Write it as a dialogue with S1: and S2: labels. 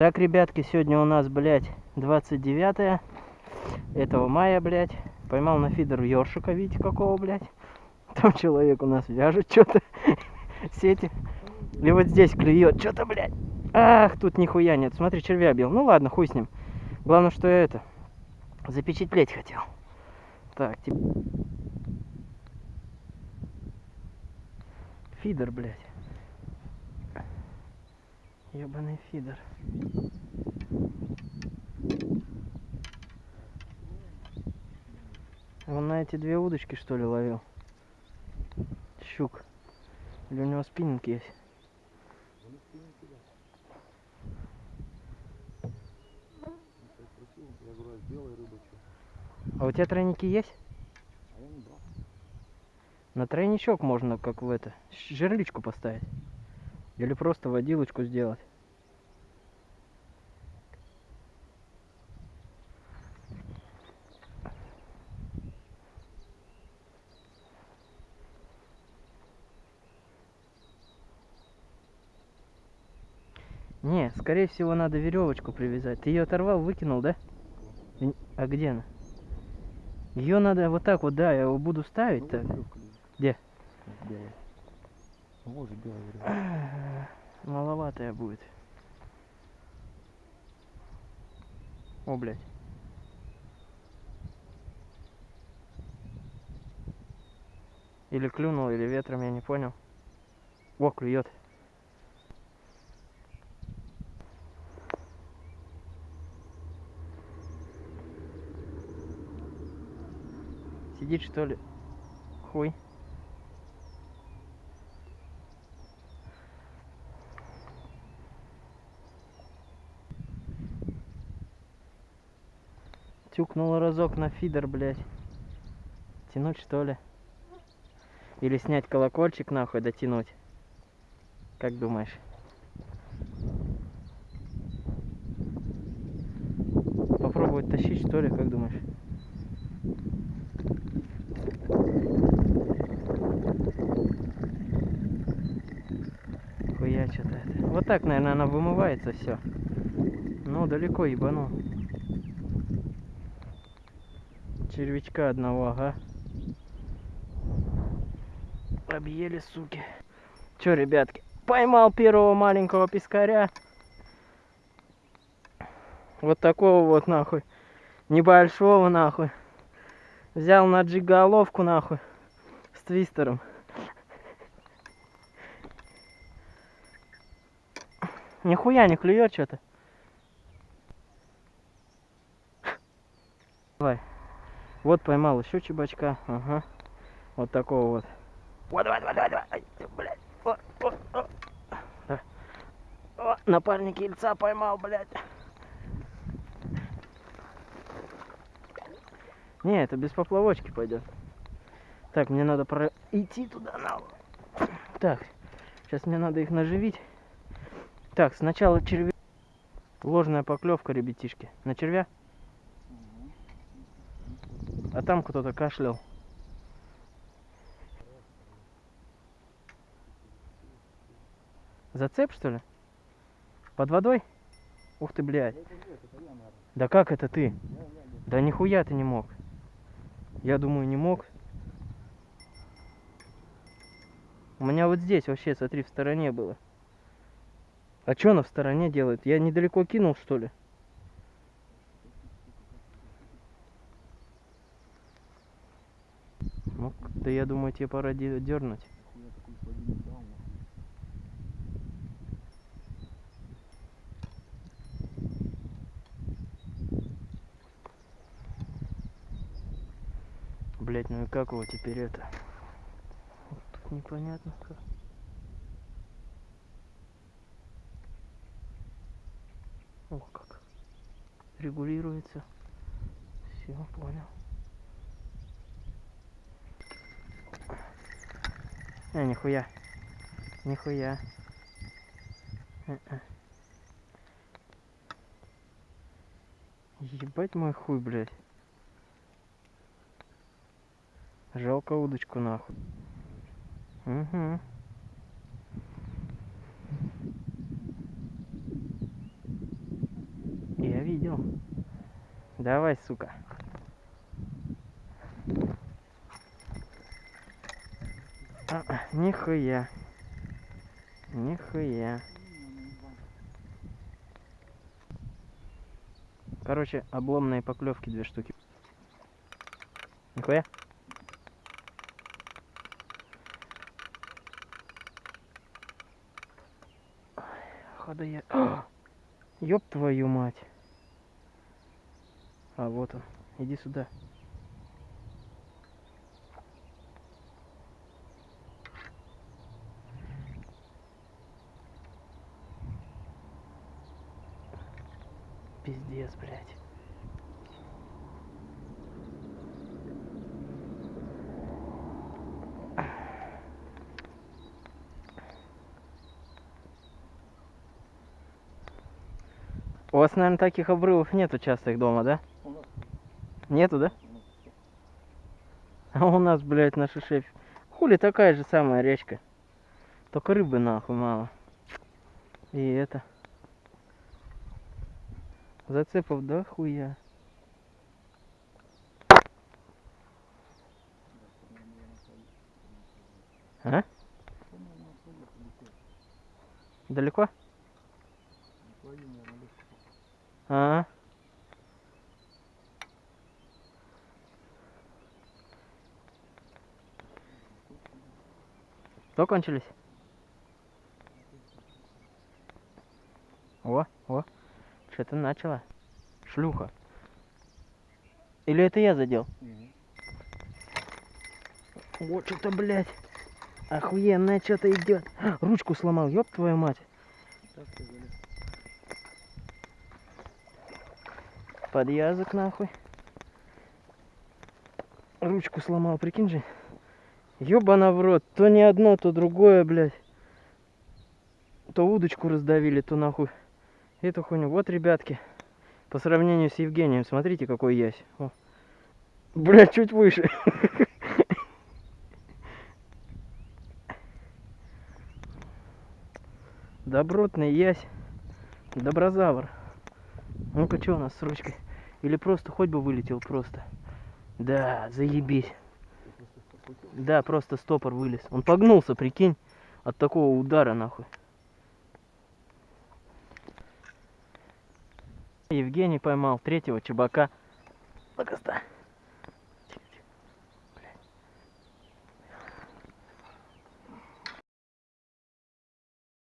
S1: Так, ребятки, сегодня у нас, блядь, 29 этого мая, блядь. Поймал на фидер ёршика, видите, какого, блядь. Там человек у нас вяжет что-то, сети. И вот здесь клюет что-то, блядь. Ах, тут нихуя нет. Смотри, червя бил. Ну ладно, хуй с ним. Главное, что я это, запечатлеть хотел. Так, тип... Фидер, блядь. Ебаный фидер. Он на эти две удочки что ли ловил? Щук. Или у него спиннинг есть?
S2: А
S1: у тебя тройники есть?
S2: А я не брал.
S1: На тройничок можно, как в это, жерличку поставить. Или просто водилочку сделать. Не, скорее всего, надо веревочку привязать. Ты ее оторвал, выкинул, да? А где она? Ее надо вот так вот, да, я его буду ставить
S2: Ну,
S1: так.
S2: лежит.
S1: Где?
S2: Вот же.
S1: Маловатая будет. О, блядь. Или клюнул, или ветром, я не понял. О, клюет. Сидит что ли? Хуй. Тюкнул разок на фидер, блядь. Тянуть что ли? Или снять колокольчик нахуй, дотянуть? Как думаешь? Попробовать тащить что ли, как думаешь? Хуя что-то это. Вот так, наверное, она вымывается все. Ну, далеко ебанул. Червячка одного, ага. Объели, суки. Чё, ребятки, поймал первого маленького пескаря. Вот такого вот, нахуй. Небольшого, нахуй. Взял на джиголовку, нахуй. С твистером. Нихуя не клюет что-то. Давай. Вот поймал еще чебачка. Ага. Вот такого вот. Вот, давай, давай, давай, давай. Ай, блядь. О, о, о. О, напарник ельца поймал, блядь. Не, это без поплавочки пойдет. Так, мне надо пройти туда на. Так, сейчас мне надо их наживить. Так, сначала червя. Ложная поклевка, ребятишки. На червя? А там кто-то кашлял. Зацеп, что ли? Под водой? Ух ты, блядь. Да как это ты? Да нихуя ты не мог. Я думаю, не мог. У меня вот здесь вообще, смотри, в стороне было. А что она в стороне делает? Я недалеко кинул, что ли? Ну, да я думаю, тебе пора дернуть. Блять, ну и как его теперь это? Тут непонятно как. О, как. Регулируется. Все, понял. А, нихуя. Нихуя. Э-э. Ебать мой хуй, блядь. Жалко удочку нахуй. Угу. видел. Давай, сука. Нихуя. Нихуя. Короче, обломные поклевки две штуки. Нихуя. Хода я. Ёб твою мать. А вот он. Иди сюда. Пиздец, блядь. У вас, наверное, таких обрывов нету часто их дома, да?
S2: У нас
S1: Нету, да?
S2: у нас всё.
S1: А у нас, блядь, на шишеф. Хули такая же самая речка. Только рыбы нахуй мало. И это. Зацепов да хуя. А?
S2: Далеко.
S1: А. Что кончились? О, о, что-то начало. Шлюха. Или это я задел?
S2: Мгм.
S1: Вот что-то, блядь. Охуенное что-то идет. Ручку сломал, ёб твою мать.
S2: Так ты залез.
S1: Подъязок нахуй. Ручку сломал, прикинь же. Ёбана в рот. То не одно, то другое, блядь. То удочку раздавили, то нахуй. Эту хуйню. Вот, ребятки. По сравнению с Евгением, смотрите, какой ясь. О. Блядь, чуть выше. Добротный ясь. Доброзавр. Ну-ка, что у нас с ручкой? Или просто хоть бы вылетел просто. Да, заебись. Да, просто стопор вылез. Он погнулся, прикинь, от такого удара нахуй. Евгений поймал третьего чебака.